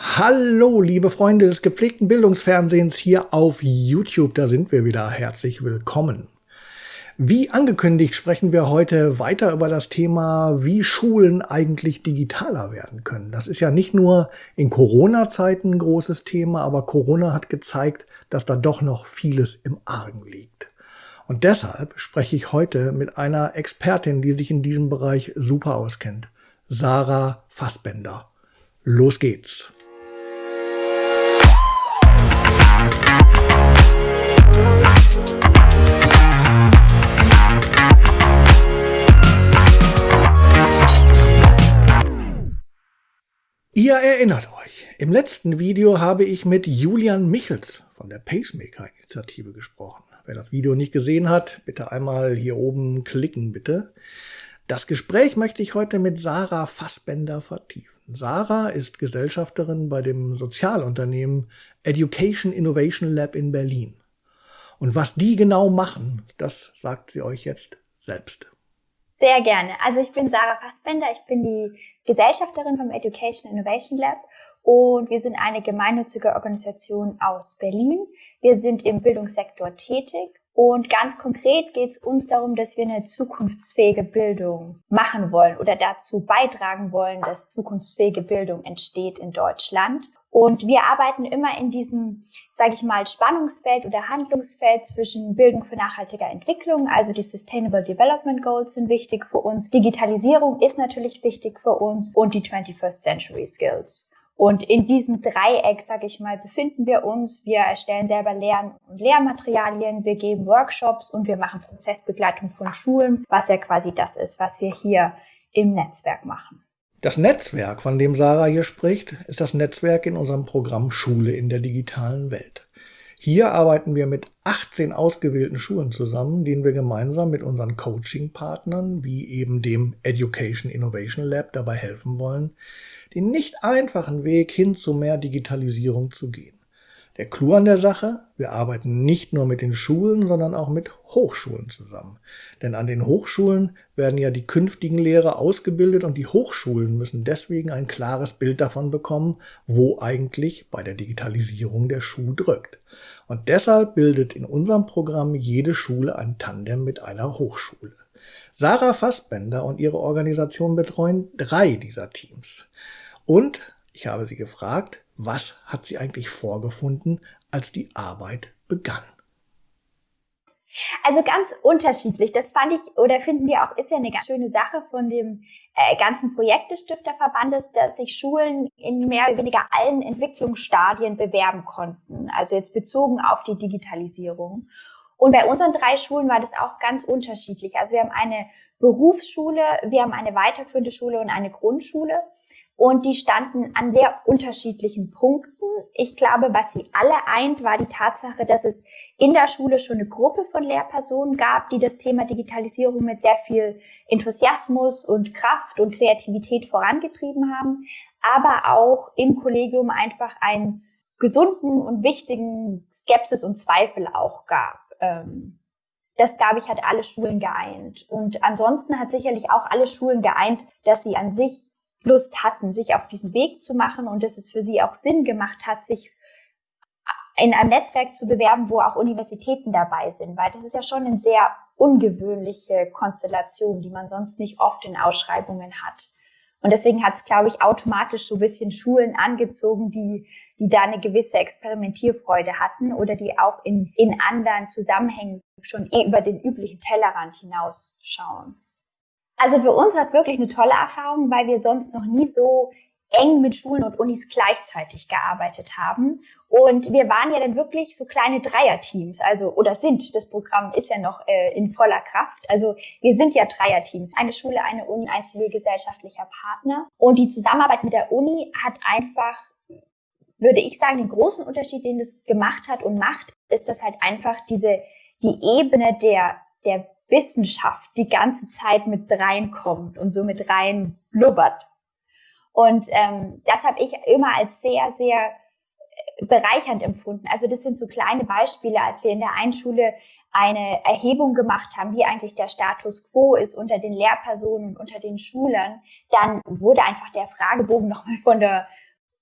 Hallo, liebe Freunde des gepflegten Bildungsfernsehens hier auf YouTube, da sind wir wieder. Herzlich willkommen. Wie angekündigt sprechen wir heute weiter über das Thema, wie Schulen eigentlich digitaler werden können. Das ist ja nicht nur in Corona-Zeiten ein großes Thema, aber Corona hat gezeigt, dass da doch noch vieles im Argen liegt. Und deshalb spreche ich heute mit einer Expertin, die sich in diesem Bereich super auskennt. Sarah Fassbender. Los geht's! Ihr erinnert euch, im letzten Video habe ich mit Julian Michels von der Pacemaker-Initiative gesprochen. Wer das Video nicht gesehen hat, bitte einmal hier oben klicken, bitte. Das Gespräch möchte ich heute mit Sarah Fassbender vertiefen. Sarah ist Gesellschafterin bei dem Sozialunternehmen Education Innovation Lab in Berlin. Und was die genau machen, das sagt sie euch jetzt selbst. Sehr gerne. Also ich bin Sarah Fassbender, ich bin die Gesellschafterin vom Education Innovation Lab und wir sind eine gemeinnützige Organisation aus Berlin. Wir sind im Bildungssektor tätig und ganz konkret geht es uns darum, dass wir eine zukunftsfähige Bildung machen wollen oder dazu beitragen wollen, dass zukunftsfähige Bildung entsteht in Deutschland. Und wir arbeiten immer in diesem, sage ich mal, Spannungsfeld oder Handlungsfeld zwischen Bildung für nachhaltige Entwicklung, also die Sustainable Development Goals sind wichtig für uns, Digitalisierung ist natürlich wichtig für uns und die 21st Century Skills. Und in diesem Dreieck, sage ich mal, befinden wir uns. Wir erstellen selber Lern- und Lehrmaterialien, wir geben Workshops und wir machen Prozessbegleitung von Schulen, was ja quasi das ist, was wir hier im Netzwerk machen. Das Netzwerk, von dem Sarah hier spricht, ist das Netzwerk in unserem Programm Schule in der digitalen Welt. Hier arbeiten wir mit 18 ausgewählten Schulen zusammen, denen wir gemeinsam mit unseren Coaching-Partnern, wie eben dem Education Innovation Lab, dabei helfen wollen, den nicht einfachen Weg hin zu mehr Digitalisierung zu gehen. Der Clou an der Sache, wir arbeiten nicht nur mit den Schulen, sondern auch mit Hochschulen zusammen. Denn an den Hochschulen werden ja die künftigen Lehrer ausgebildet und die Hochschulen müssen deswegen ein klares Bild davon bekommen, wo eigentlich bei der Digitalisierung der Schuh drückt. Und deshalb bildet in unserem Programm jede Schule ein Tandem mit einer Hochschule. Sarah Fassbender und ihre Organisation betreuen drei dieser Teams. Und ich habe sie gefragt, was hat sie eigentlich vorgefunden, als die Arbeit begann? Also ganz unterschiedlich. Das fand ich oder finden wir auch, ist ja eine ganz schöne Sache von dem äh, ganzen Projekt des Stifterverbandes, dass sich Schulen in mehr oder weniger allen Entwicklungsstadien bewerben konnten. Also jetzt bezogen auf die Digitalisierung. Und bei unseren drei Schulen war das auch ganz unterschiedlich. Also wir haben eine Berufsschule, wir haben eine weiterführende Schule und eine Grundschule. Und die standen an sehr unterschiedlichen Punkten. Ich glaube, was sie alle eint, war die Tatsache, dass es in der Schule schon eine Gruppe von Lehrpersonen gab, die das Thema Digitalisierung mit sehr viel Enthusiasmus und Kraft und Kreativität vorangetrieben haben, aber auch im Kollegium einfach einen gesunden und wichtigen Skepsis und Zweifel auch gab. Ähm, das, glaube ich, hat alle Schulen geeint. Und ansonsten hat sicherlich auch alle Schulen geeint, dass sie an sich Lust hatten, sich auf diesen Weg zu machen und dass es für sie auch Sinn gemacht hat, sich in einem Netzwerk zu bewerben, wo auch Universitäten dabei sind, weil das ist ja schon eine sehr ungewöhnliche Konstellation, die man sonst nicht oft in Ausschreibungen hat. Und deswegen hat es, glaube ich, automatisch so ein bisschen Schulen angezogen, die, die da eine gewisse Experimentierfreude hatten oder die auch in, in anderen Zusammenhängen schon eh über den üblichen Tellerrand hinausschauen. Also für uns war es wirklich eine tolle Erfahrung, weil wir sonst noch nie so eng mit Schulen und Unis gleichzeitig gearbeitet haben. Und wir waren ja dann wirklich so kleine Dreierteams, also oder sind. Das Programm ist ja noch äh, in voller Kraft. Also wir sind ja Dreierteams. Eine Schule, eine Uni, ein zivilgesellschaftlicher Partner. Und die Zusammenarbeit mit der Uni hat einfach, würde ich sagen, den großen Unterschied, den das gemacht hat und macht, ist, dass halt einfach diese die Ebene der der Wissenschaft die ganze Zeit mit reinkommt und so mit rein blubbert. Und ähm, das habe ich immer als sehr, sehr äh, bereichernd empfunden. Also das sind so kleine Beispiele, als wir in der Einschule eine Erhebung gemacht haben, wie eigentlich der Status quo ist unter den Lehrpersonen und unter den Schülern, dann wurde einfach der Fragebogen nochmal von der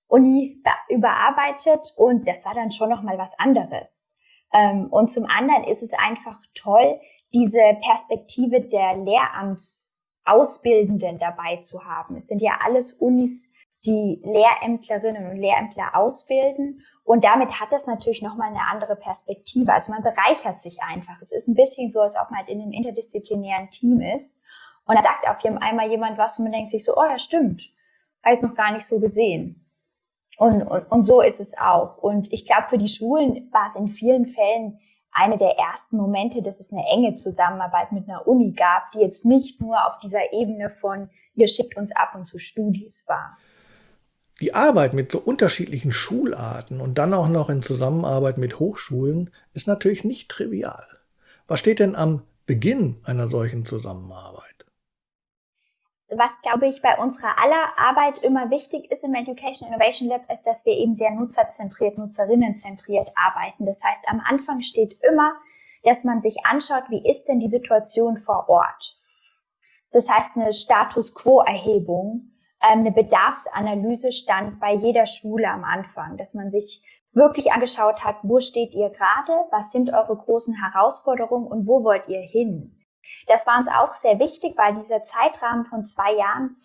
Uni überarbeitet und das war dann schon nochmal was anderes. Ähm, und zum anderen ist es einfach toll, diese Perspektive der Lehramtsausbildenden dabei zu haben. Es sind ja alles Unis, die Lehrämtlerinnen und Lehrämtler ausbilden. Und damit hat es natürlich nochmal eine andere Perspektive. Also man bereichert sich einfach. Es ist ein bisschen so, als ob man halt in einem interdisziplinären Team ist. Und dann sagt auf einmal jemand was und man denkt sich so, oh ja, stimmt. Habe ich noch gar nicht so gesehen. Und, und, und so ist es auch. Und ich glaube, für die Schulen war es in vielen Fällen eine der ersten Momente, dass es eine enge Zusammenarbeit mit einer Uni gab, die jetzt nicht nur auf dieser Ebene von, ihr schickt uns ab und zu Studis war. Die Arbeit mit so unterschiedlichen Schularten und dann auch noch in Zusammenarbeit mit Hochschulen ist natürlich nicht trivial. Was steht denn am Beginn einer solchen Zusammenarbeit? Was, glaube ich, bei unserer aller Arbeit immer wichtig ist im Education Innovation Lab, ist, dass wir eben sehr nutzerzentriert, nutzerinnenzentriert arbeiten. Das heißt, am Anfang steht immer, dass man sich anschaut, wie ist denn die Situation vor Ort. Das heißt, eine Status Quo-Erhebung ähm, eine Bedarfsanalyse stand bei jeder Schule am Anfang, dass man sich wirklich angeschaut hat, wo steht ihr gerade, was sind eure großen Herausforderungen und wo wollt ihr hin. Das war uns auch sehr wichtig, weil dieser Zeitrahmen von zwei Jahren,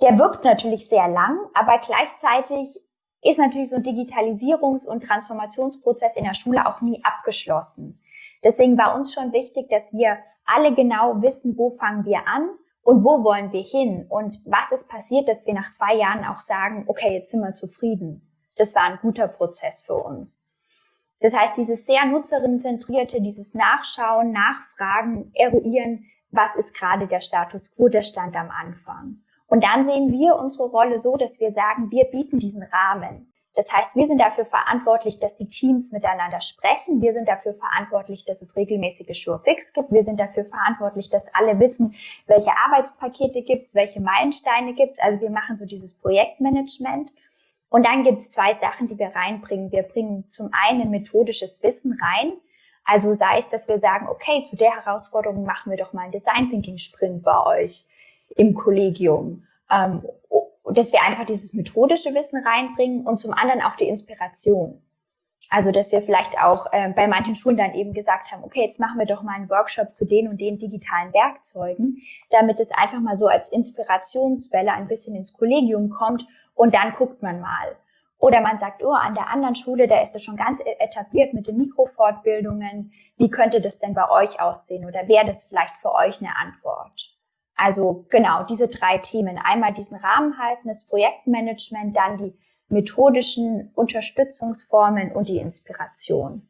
der wirkt natürlich sehr lang, aber gleichzeitig ist natürlich so ein Digitalisierungs- und Transformationsprozess in der Schule auch nie abgeschlossen. Deswegen war uns schon wichtig, dass wir alle genau wissen, wo fangen wir an und wo wollen wir hin und was ist passiert, dass wir nach zwei Jahren auch sagen, okay, jetzt sind wir zufrieden. Das war ein guter Prozess für uns. Das heißt, dieses sehr nutzerinnenzentrierte, dieses Nachschauen, Nachfragen, Eruieren, was ist gerade der Status quo, der Stand am Anfang. Und dann sehen wir unsere Rolle so, dass wir sagen, wir bieten diesen Rahmen. Das heißt, wir sind dafür verantwortlich, dass die Teams miteinander sprechen. Wir sind dafür verantwortlich, dass es regelmäßige Sure-Fix gibt. Wir sind dafür verantwortlich, dass alle wissen, welche Arbeitspakete gibt's, welche Meilensteine gibt's. Also wir machen so dieses Projektmanagement. Und dann gibt's zwei Sachen, die wir reinbringen. Wir bringen zum einen methodisches Wissen rein. Also sei es, dass wir sagen, okay, zu der Herausforderung machen wir doch mal einen Design Thinking Sprint bei euch im Kollegium. Ähm, dass wir einfach dieses methodische Wissen reinbringen und zum anderen auch die Inspiration. Also, dass wir vielleicht auch äh, bei manchen Schulen dann eben gesagt haben, okay, jetzt machen wir doch mal einen Workshop zu den und den digitalen Werkzeugen, damit es einfach mal so als Inspirationswelle ein bisschen ins Kollegium kommt und dann guckt man mal. Oder man sagt, oh, an der anderen Schule, da ist das schon ganz e-, etabliert mit den Mikrofortbildungen. Wie könnte das denn bei euch aussehen? Oder wäre das vielleicht für euch eine Antwort? Also genau, diese drei Themen. Einmal diesen Rahmen halten, das Projektmanagement, dann die methodischen Unterstützungsformen und die Inspiration.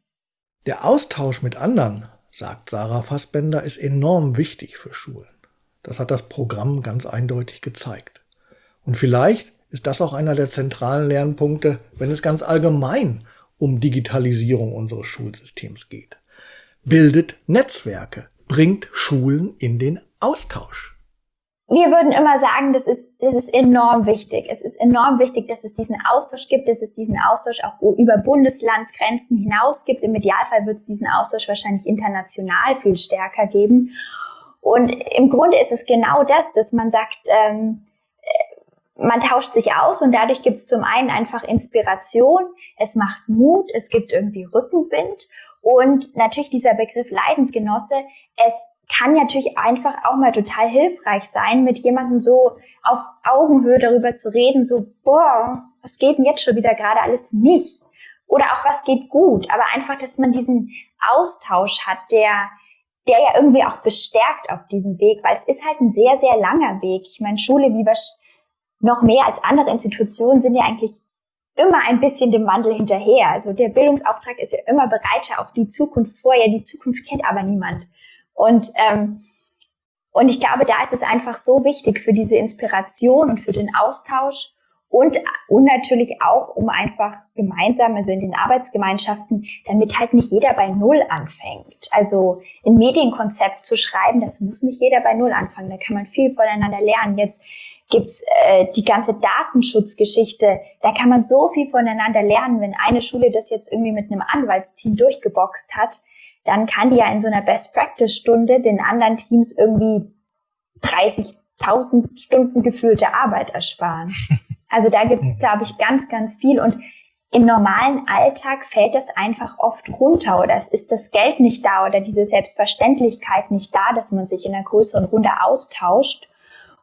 Der Austausch mit anderen, sagt Sarah Fassbender, ist enorm wichtig für Schulen. Das hat das Programm ganz eindeutig gezeigt. Und vielleicht ist das auch einer der zentralen Lernpunkte, wenn es ganz allgemein um Digitalisierung unseres Schulsystems geht. Bildet Netzwerke, bringt Schulen in den Austausch wir würden immer sagen, das ist, das ist enorm wichtig. Es ist enorm wichtig, dass es diesen Austausch gibt, dass es diesen Austausch auch über Bundeslandgrenzen hinaus gibt. Im Idealfall wird es diesen Austausch wahrscheinlich international viel stärker geben. Und im Grunde ist es genau das, dass man sagt, ähm, äh, man tauscht sich aus und dadurch gibt es zum einen einfach Inspiration, es macht Mut, es gibt irgendwie Rückenwind und natürlich dieser Begriff Leidensgenosse, es kann natürlich einfach auch mal total hilfreich sein, mit jemandem so auf Augenhöhe darüber zu reden, so, boah, was geht denn jetzt schon wieder gerade alles nicht? Oder auch was geht gut, aber einfach, dass man diesen Austausch hat, der, der ja irgendwie auch bestärkt auf diesem Weg, weil es ist halt ein sehr, sehr langer Weg. Ich meine, Schule wie noch mehr als andere Institutionen sind ja eigentlich immer ein bisschen dem Wandel hinterher. Also der Bildungsauftrag ist ja immer bereiter auf die Zukunft vorher. Die Zukunft kennt aber niemand. Und, ähm, und ich glaube, da ist es einfach so wichtig für diese Inspiration und für den Austausch und, und natürlich auch, um einfach gemeinsam, also in den Arbeitsgemeinschaften, damit halt nicht jeder bei Null anfängt. Also ein Medienkonzept zu schreiben, das muss nicht jeder bei Null anfangen. Da kann man viel voneinander lernen. Jetzt gibt's äh, die ganze Datenschutzgeschichte. Da kann man so viel voneinander lernen. Wenn eine Schule das jetzt irgendwie mit einem Anwaltsteam durchgeboxt hat, dann kann die ja in so einer Best-Practice-Stunde den anderen Teams irgendwie 30.000 Stunden gefühlte Arbeit ersparen. Also da gibt es, glaube ich, ganz, ganz viel. Und im normalen Alltag fällt es einfach oft runter oder es ist das Geld nicht da oder diese Selbstverständlichkeit nicht da, dass man sich in einer größeren Runde austauscht.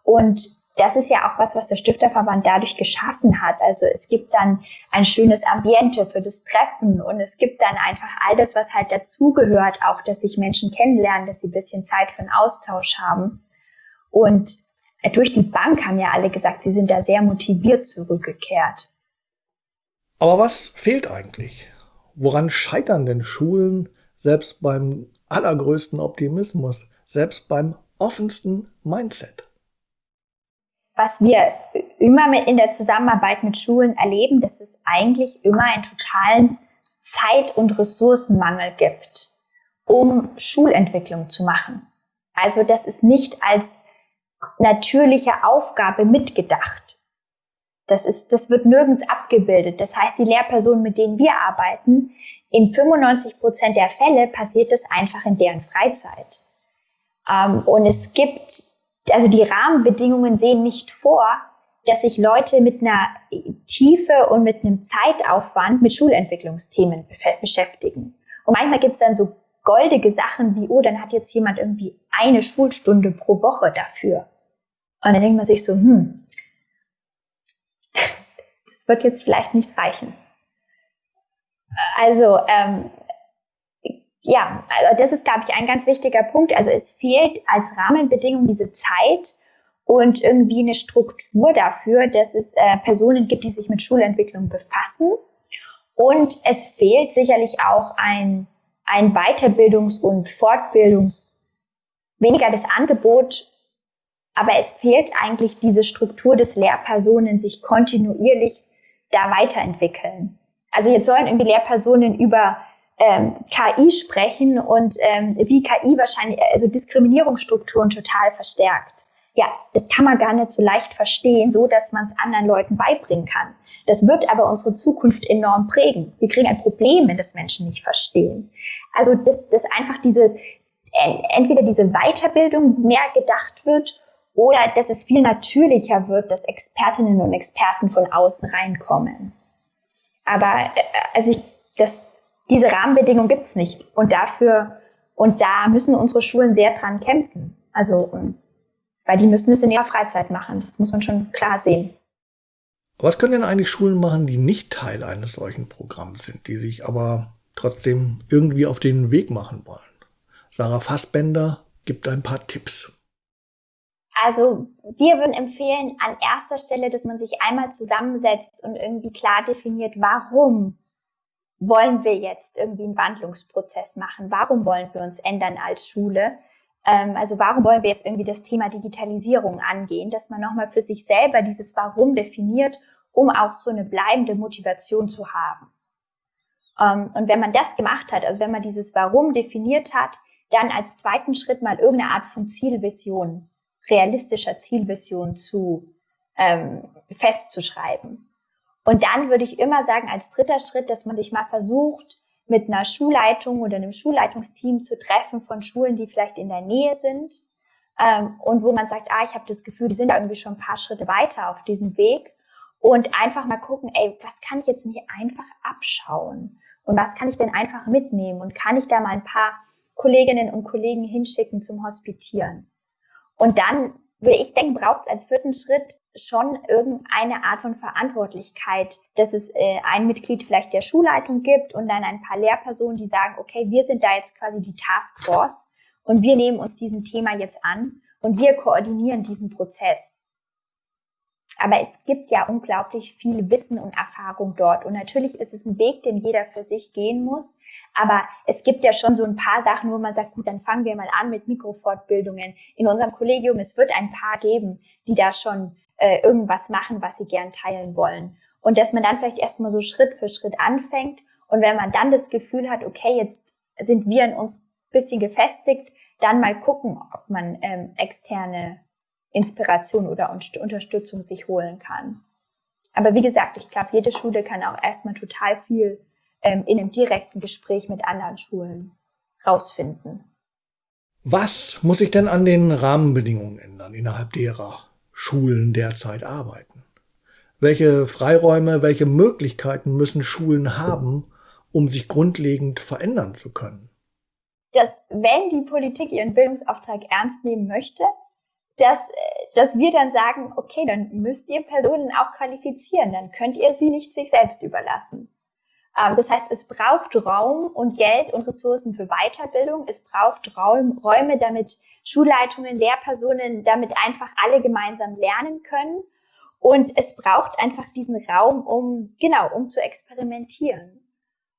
Und das ist ja auch was, was der Stifterverband dadurch geschaffen hat. Also es gibt dann ein schönes Ambiente für das Treffen und es gibt dann einfach all das, was halt dazugehört, auch, dass sich Menschen kennenlernen, dass sie ein bisschen Zeit für einen Austausch haben. Und durch die Bank haben ja alle gesagt, sie sind da sehr motiviert zurückgekehrt. Aber was fehlt eigentlich? Woran scheitern denn Schulen selbst beim allergrößten Optimismus, selbst beim offensten Mindset? Was wir immer mit in der Zusammenarbeit mit Schulen erleben, dass es eigentlich immer einen totalen Zeit- und Ressourcenmangel gibt, um Schulentwicklung zu machen. Also das ist nicht als natürliche Aufgabe mitgedacht. Das ist, das wird nirgends abgebildet. Das heißt, die Lehrpersonen, mit denen wir arbeiten, in 95 Prozent der Fälle passiert es einfach in deren Freizeit. Ähm, und es gibt also die Rahmenbedingungen sehen nicht vor, dass sich Leute mit einer Tiefe und mit einem Zeitaufwand mit Schulentwicklungsthemen beschäftigen. Und manchmal gibt es dann so goldige Sachen wie, oh, dann hat jetzt jemand irgendwie eine Schulstunde pro Woche dafür. Und dann denkt man sich so, hm, das wird jetzt vielleicht nicht reichen. Also ähm, ja, also das ist, glaube ich, ein ganz wichtiger Punkt. Also es fehlt als Rahmenbedingung diese Zeit und irgendwie eine Struktur dafür, dass es äh, Personen gibt, die sich mit Schulentwicklung befassen. Und es fehlt sicherlich auch ein, ein Weiterbildungs- und Fortbildungs-, weniger das Angebot, aber es fehlt eigentlich diese Struktur des Lehrpersonen, sich kontinuierlich da weiterentwickeln. Also jetzt sollen irgendwie Lehrpersonen über ähm, KI sprechen und ähm, wie KI wahrscheinlich, also Diskriminierungsstrukturen total verstärkt. Ja, das kann man gar nicht so leicht verstehen, so dass man es anderen Leuten beibringen kann. Das wird aber unsere Zukunft enorm prägen. Wir kriegen ein Problem, wenn das Menschen nicht verstehen. Also, dass, dass einfach diese, entweder diese Weiterbildung mehr gedacht wird oder dass es viel natürlicher wird, dass Expertinnen und Experten von außen reinkommen. Aber äh, also ich, das, diese Rahmenbedingungen gibt's nicht. Und dafür, und da müssen unsere Schulen sehr dran kämpfen. Also, weil die müssen es in ihrer Freizeit machen. Das muss man schon klar sehen. Was können denn eigentlich Schulen machen, die nicht Teil eines solchen Programms sind, die sich aber trotzdem irgendwie auf den Weg machen wollen? Sarah Fassbender gibt ein paar Tipps. Also wir würden empfehlen an erster Stelle, dass man sich einmal zusammensetzt und irgendwie klar definiert, warum wollen wir jetzt irgendwie einen Wandlungsprozess machen? Warum wollen wir uns ändern als Schule? Ähm, also warum wollen wir jetzt irgendwie das Thema Digitalisierung angehen? Dass man nochmal für sich selber dieses Warum definiert, um auch so eine bleibende Motivation zu haben. Ähm, und wenn man das gemacht hat, also wenn man dieses Warum definiert hat, dann als zweiten Schritt mal irgendeine Art von Zielvision, realistischer Zielvision zu ähm, festzuschreiben. Und dann würde ich immer sagen, als dritter Schritt, dass man sich mal versucht, mit einer Schulleitung oder einem Schulleitungsteam zu treffen von Schulen, die vielleicht in der Nähe sind ähm, und wo man sagt, ah, ich habe das Gefühl, die sind da irgendwie schon ein paar Schritte weiter auf diesem Weg. Und einfach mal gucken, ey, was kann ich jetzt nicht einfach abschauen? Und was kann ich denn einfach mitnehmen? Und kann ich da mal ein paar Kolleginnen und Kollegen hinschicken zum Hospitieren. Und dann ich denken, braucht es als vierten Schritt schon irgendeine Art von Verantwortlichkeit, dass es äh, ein Mitglied vielleicht der Schulleitung gibt und dann ein paar Lehrpersonen, die sagen, okay, wir sind da jetzt quasi die Taskforce und wir nehmen uns diesem Thema jetzt an und wir koordinieren diesen Prozess. Aber es gibt ja unglaublich viel Wissen und Erfahrung dort. Und natürlich ist es ein Weg, den jeder für sich gehen muss. Aber es gibt ja schon so ein paar Sachen, wo man sagt, gut, dann fangen wir mal an mit Mikrofortbildungen. In unserem Kollegium, es wird ein paar geben, die da schon äh, irgendwas machen, was sie gern teilen wollen. Und dass man dann vielleicht erstmal so Schritt für Schritt anfängt. Und wenn man dann das Gefühl hat, okay, jetzt sind wir in uns bisschen gefestigt, dann mal gucken, ob man ähm, externe Inspiration oder Unterstützung sich holen kann. Aber wie gesagt, ich glaube, jede Schule kann auch erstmal total viel ähm, in einem direkten Gespräch mit anderen Schulen rausfinden. Was muss sich denn an den Rahmenbedingungen ändern, innerhalb derer Schulen derzeit arbeiten? Welche Freiräume, welche Möglichkeiten müssen Schulen haben, um sich grundlegend verändern zu können? Dass wenn die Politik ihren Bildungsauftrag ernst nehmen möchte, dass, dass wir dann sagen, okay, dann müsst ihr Personen auch qualifizieren, dann könnt ihr sie nicht sich selbst überlassen. Ähm, das heißt, es braucht Raum und Geld und Ressourcen für Weiterbildung. Es braucht Raum, Räume, damit Schulleitungen, Lehrpersonen, damit einfach alle gemeinsam lernen können. Und es braucht einfach diesen Raum, um, genau, um zu experimentieren.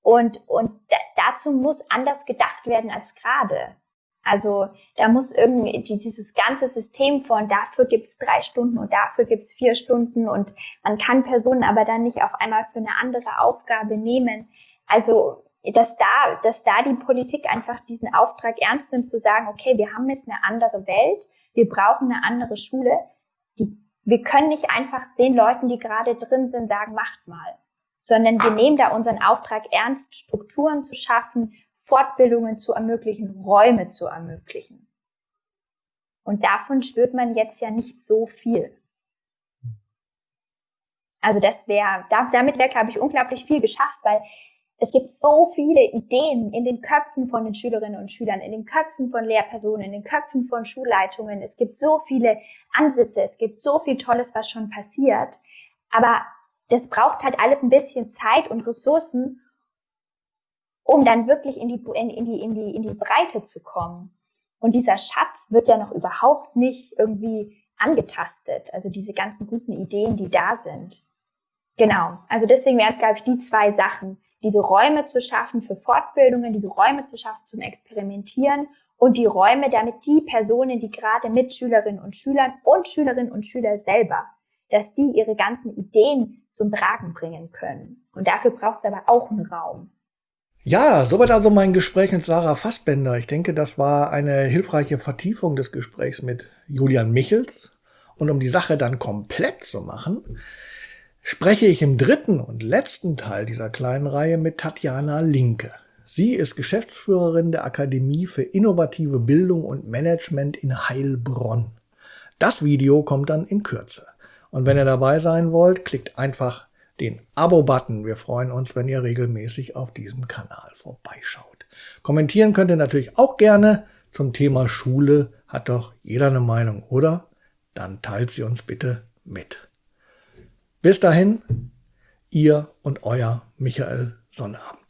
Und, und dazu muss anders gedacht werden als gerade. Also da muss irgendwie dieses ganze System von dafür gibt's drei Stunden und dafür gibt's vier Stunden und man kann Personen aber dann nicht auf einmal für eine andere Aufgabe nehmen. Also dass da, dass da die Politik einfach diesen Auftrag ernst nimmt, zu sagen, okay, wir haben jetzt eine andere Welt, wir brauchen eine andere Schule. Die, wir können nicht einfach den Leuten, die gerade drin sind, sagen, macht mal, sondern wir nehmen da unseren Auftrag ernst, Strukturen zu schaffen, Fortbildungen zu ermöglichen, Räume zu ermöglichen. Und davon spürt man jetzt ja nicht so viel. Also das wäre, damit wäre, glaube ich, unglaublich viel geschafft, weil es gibt so viele Ideen in den Köpfen von den Schülerinnen und Schülern, in den Köpfen von Lehrpersonen, in den Köpfen von Schulleitungen. Es gibt so viele Ansätze, es gibt so viel Tolles, was schon passiert. Aber das braucht halt alles ein bisschen Zeit und Ressourcen um dann wirklich in die, in, in, die, in, die, in die Breite zu kommen. Und dieser Schatz wird ja noch überhaupt nicht irgendwie angetastet. Also diese ganzen guten Ideen, die da sind. Genau. Also deswegen wären es, glaube ich, die zwei Sachen. Diese Räume zu schaffen für Fortbildungen, diese Räume zu schaffen zum Experimentieren und die Räume, damit die Personen, die gerade mit Schülerinnen und Schülern und Schülerinnen und Schüler selber, dass die ihre ganzen Ideen zum Tragen bringen können. Und dafür braucht es aber auch einen Raum. Ja, soweit also mein Gespräch mit Sarah Fassbender. Ich denke, das war eine hilfreiche Vertiefung des Gesprächs mit Julian Michels. Und um die Sache dann komplett zu machen, spreche ich im dritten und letzten Teil dieser kleinen Reihe mit Tatjana Linke. Sie ist Geschäftsführerin der Akademie für innovative Bildung und Management in Heilbronn. Das Video kommt dann in Kürze. Und wenn ihr dabei sein wollt, klickt einfach den Abo-Button. Wir freuen uns, wenn ihr regelmäßig auf diesem Kanal vorbeischaut. Kommentieren könnt ihr natürlich auch gerne zum Thema Schule. Hat doch jeder eine Meinung, oder? Dann teilt sie uns bitte mit. Bis dahin, ihr und euer Michael Sonnabend.